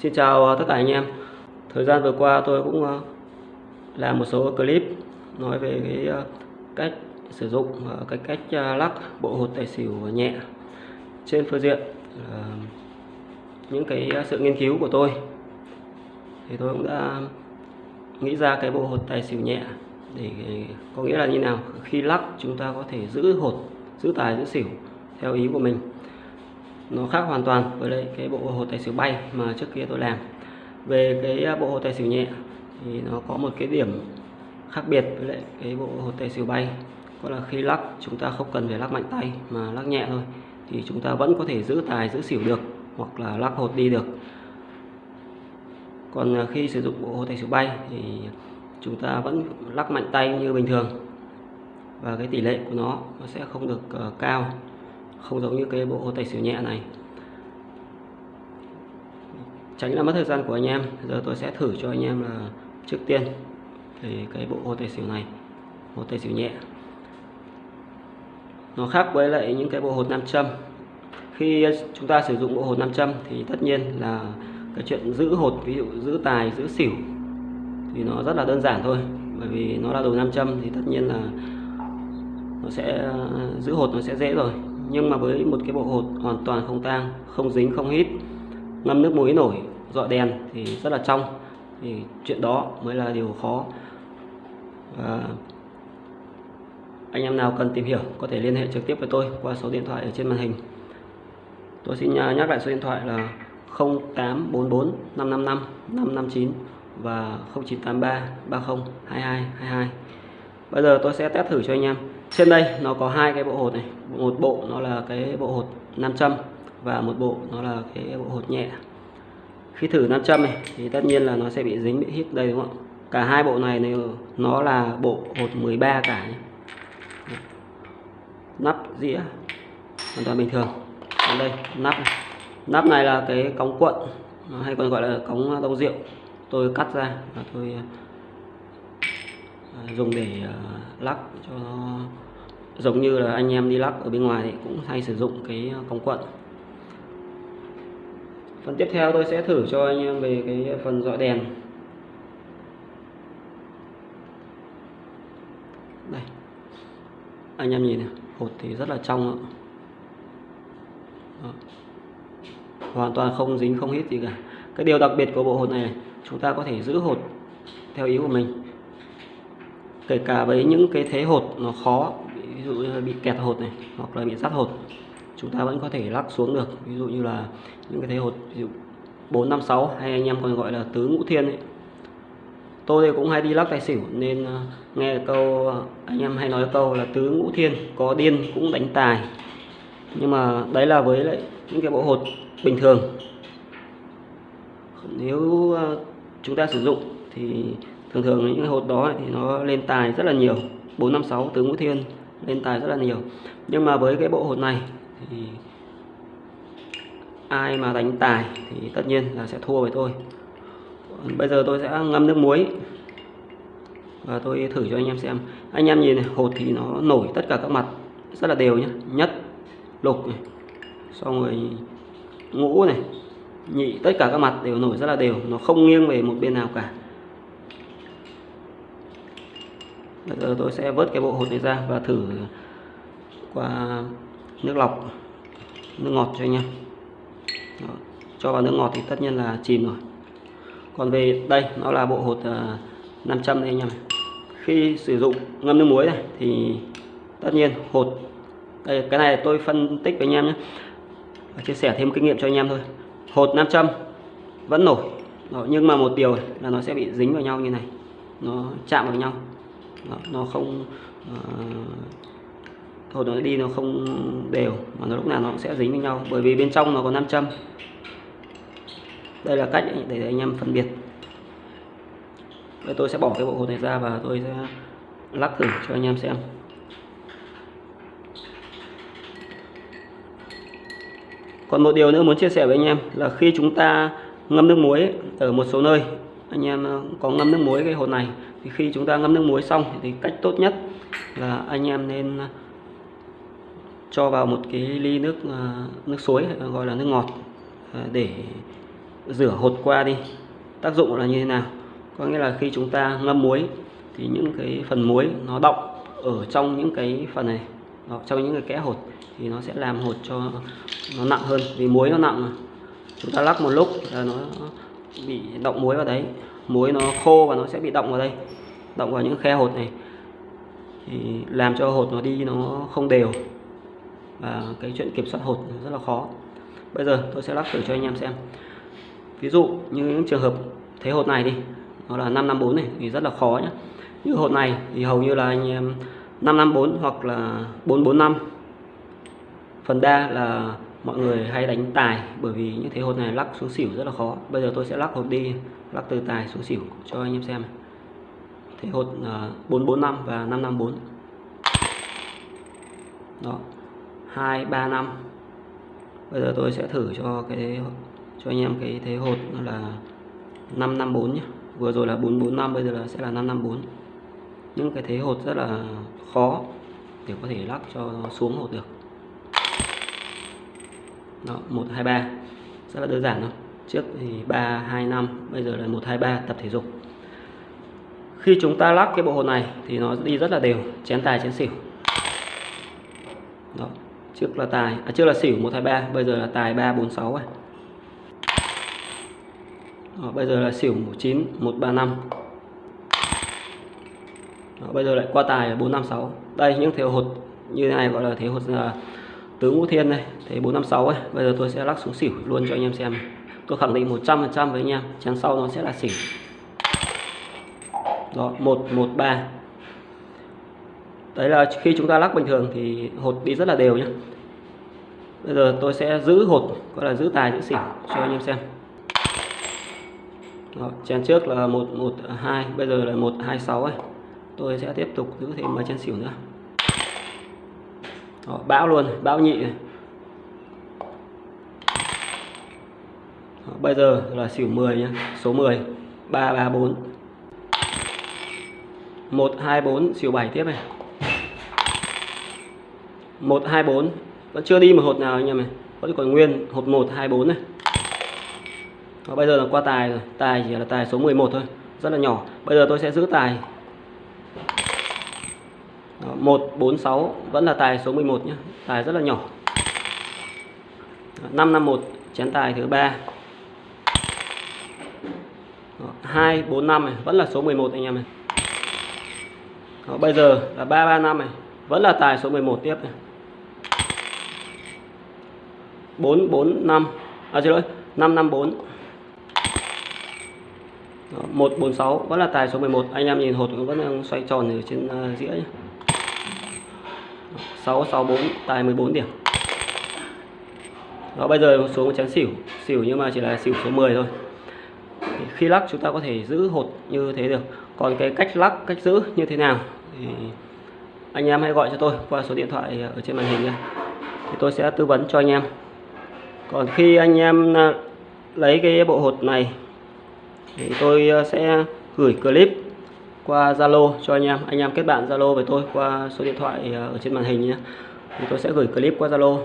Xin chào ờ, tất cả anh em. Thời gian vừa qua tôi cũng ờ, làm một số clip nói về cái ờ, cách sử dụng và cái cách lắc bộ hột tài xỉu nhẹ trên phương diện những cái sự nghiên cứu của tôi. Thì tôi cũng đã nghĩ ra cái bộ hột tài xỉu nhẹ để có nghĩa là như nào? Khi lắc, chúng ta có thể giữ hột, giữ tài, giữ xỉu theo ý của mình nó khác hoàn toàn với lại cái bộ hồ tài xỉu bay mà trước kia tôi làm. Về cái à, bộ hồ tài xỉu nhẹ thì nó có một cái điểm khác biệt với lại cái bộ hồ tài xỉu bay. Đó là khi lắc chúng ta không cần phải lắc mạnh tay mà lắc nhẹ thôi thì chúng ta vẫn có thể giữ tài giữ xỉu được hoặc là lắc hột đi được. Còn à, khi sử dụng bộ hồ tài xỉu bay thì chúng ta vẫn lắc mạnh tay như bình thường và cái tỷ lệ của nó nó sẽ không được uh, cao không giống như cái bộ tài xỉu nhẹ này. Tránh là mất thời gian của anh em. Giờ tôi sẽ thử cho anh em là trước tiên thì cái bộ hột tài xỉu này hột tài xỉu nhẹ. Nó khác với lại những cái bộ hột nam châm. Khi chúng ta sử dụng bộ hột nam châm thì tất nhiên là cái chuyện giữ hột, ví dụ giữ tài, giữ xỉu thì nó rất là đơn giản thôi. Bởi vì nó là đồ nam châm thì tất nhiên là nó sẽ, giữ hột nó sẽ dễ rồi nhưng mà với một cái bộ hột hoàn toàn không tang, không dính, không hít, ngâm nước muối nổi, dọi đèn thì rất là trong. Thì chuyện đó mới là điều khó. Và anh em nào cần tìm hiểu có thể liên hệ trực tiếp với tôi qua số điện thoại ở trên màn hình. Tôi xin nhắc lại số điện thoại là 0844 555 559 và 0983 30 22 22 bây giờ tôi sẽ test thử cho anh em trên đây nó có hai cái bộ hột này. Một bộ nó là cái bộ hột nam châm và một bộ nó là cái bộ hột nhẹ. Khi thử nam châm này thì tất nhiên là nó sẽ bị dính, bị hít đây, đúng không cả hai bộ này này, nó là bộ hột 13 cả nhé. nắp dĩa, hoàn toàn bình thường. Còn đây, nắp này. nắp này là cái cống cuộn hay còn gọi là cống đông rượu. Tôi cắt ra và tôi À, dùng để à, lắc cho nó, giống như là anh em đi lắc ở bên ngoài thì cũng hay sử dụng cái à, công quận. Phần tiếp theo tôi sẽ thử cho anh em về cái phần dọi đèn. Đây. Anh em nhìn này, hột thì rất là trong đó. hoàn toàn không dính, không hít gì cả. Cái điều đặc biệt của bộ hột này, chúng ta có thể giữ hột theo ý của mình kể cả với những cái thế hột nó khó, ví dụ như là bị kẹt hột này, hoặc là bị sắt hột, chúng ta vẫn có thể lắc xuống được. Ví dụ như là những cái thế hột, ví dụ 456 hay anh em còn gọi là tứ ngũ thiên ấy. tôi thì cũng hay đi lắc tài xỉu, nên ờ, nghe câu, anh em hay nói câu là tứ ngũ thiên có điên cũng đánh tài. Nhưng mà đấy là với lại những cái bộ hột bình thường. Nếu ờ, chúng ta sử dụng thì thường thường những cái hột đó thì nó lên tài rất là nhiều 456 tứ ngũ thiên, lên tài rất là nhiều. Nhưng mà với cái bộ hột này thì ai mà đánh tài thì tất nhiên là sẽ thua với tôi. Bây giờ tôi sẽ ngâm nước muối và tôi thử cho anh em xem. Anh em nhìn này, hột thì nó nổi tất cả các mặt, rất là đều nhé nhất, lục này, xong rồi ngũ này, nhị, tất cả các mặt đều nổi rất là đều, nó không nghiêng về một bên nào cả. Bây giờ tôi sẽ vớt cái bộ hột này ra và thử qua nước lọc nước ngọt cho anh em. Đó. cho vào nước ngọt thì tất nhiên là chìm rồi. Còn về đây nó là bộ hột à, 500 đây anh em khi sử dụng ngâm nước muối này thì tất nhiên hột đây cái này tôi phân tích với anh em nhé. Chia sẻ thêm kinh nghiệm cho anh em thôi. Hột 500 vẫn nổi. Đó, nhưng mà một điều là nó sẽ bị dính vào nhau như này. Nó chạm vào nhau nó, nó không ờ, uh, hột nó đi nó không đều mà nó lúc nào nó cũng sẽ dính với nhau. Bởi vì bên trong nó có nam châm. Đây là cách để anh em phân biệt. Đây tôi sẽ bỏ cái bộ hột này ra và tôi sẽ lắc thử cho anh em xem. Còn một điều nữa muốn chia sẻ với anh em là khi chúng ta ngâm nước muối ở một số nơi anh em ờ, có ngâm nước muối cái hột này thì khi chúng ta ngâm nước muối xong thì cách tốt nhất là anh em nên à, cho vào một cái ly nước à, nước suối gọi là nước ngọt à, để rửa hột qua đi. Tác dụng là như thế nào? Có nghĩa là khi chúng ta ngâm muối thì những cái phần muối nó động ở trong những cái phần này đó, trong những cái kẽ hột thì nó sẽ làm hột cho nó nặng hơn. Vì muối nó nặng mà. Chúng ta lắc một lúc là nó bị động muối vào đấy muối nó khô và nó sẽ bị động vào đây, động vào những khe hột này. Thì làm cho hột nó đi nó không đều. Và cái chuyện kiểm soát hột rất là khó. Bây giờ tôi sẽ lắc thử cho anh em xem. Ví dụ như những trường hợp thế hột này đi, nó là 554 này, thì rất là khó nhé như hột này thì hầu như là anh em 554 hoặc là 445 phần đa là mọi người hay đánh tài bởi vì những thế hột này lắc xuống xỉu rất là khó. Bây giờ tôi sẽ lắc hột đi lắc từ tài số xỉu cho anh em xem thế hột à, uh, 445 và 554 đó 235 bây giờ tôi sẽ thử cho cái cho anh em cái thế hột là 554 nhé vừa rồi là 445 bây giờ là sẽ là 554 những cái thế hột rất là khó để có thể lắc cho xuống hột được. Đó 123 rất là đơn giản thôi trước thì 325 bây giờ là 123 tập thể dục. Khi chúng ta lắc cái bộ hột này thì nó đi rất là đều chén tài chén xỉu. Đó trước là tài à, trước là xỉu 123 bây giờ là tài 346 rồi. Đó, bây giờ là xỉu 19 135 đó, bây giờ lại qua tài là 456 đây những thế hột như thế này gọi là thế hột uh, tứ ngũ thiên này thế 456 ấy. Bây giờ tôi sẽ lắc xuống xỉu luôn cho anh em xem tôi khẳng định 100% với anh em chén sau nó sẽ là xỉu đó 113 đấy là khi chúng ta lắc bình thường thì hột đi rất là đều nhé bây giờ tôi sẽ giữ hột gọi là giữ tài giữ xỉu cho anh em xem. Đó, chén trước là 112 bây giờ là 126 ấy. Tôi sẽ tiếp tục giữ thêm mấy chén xỉu nữa. Đó, bão luôn bão nhị này. Bây giờ là xỉu 10 nhé số 10 334 124 xỉu 7 tiếp này. 124 vẫn chưa đi một hột nào anh em này vẫn còn nguyên hột 124 này. Đó, bây giờ là qua tài rồi tài chỉ là tài số 11 thôi rất là nhỏ. Bây giờ tôi sẽ giữ tài. Đó, 146 vẫn là tài số 11 nhé tài rất là nhỏ. 551 chén tài thứ ba. 245 này vẫn là số 11 anh em này. Đó, bây giờ là 335 này vẫn là tài số 11 tiếp này. 445 à xin lỗi 554 Đó, 146 vẫn là tài số 11 anh em nhìn hột vẫn đang xoay tròn ở trên uh, dĩa nhé 664 tài 14 điểm. Đó bây giờ xuống chén xỉu. Xỉu nhưng mà chỉ là xỉu số 10 thôi khi lắc chúng ta có thể giữ hột như thế được. Còn cái cách lắc, cách giữ như thế nào thì anh em hãy gọi cho tôi qua số điện thoại ở trên màn hình nha. Thì tôi sẽ tư vấn cho anh em. Còn khi anh em à, lấy cái bộ hột này thì tôi à, sẽ gửi clip qua Zalo cho anh em. Anh em kết bạn Zalo với tôi qua số điện thoại à, ở trên màn hình nhé thì tôi sẽ gửi clip qua Zalo.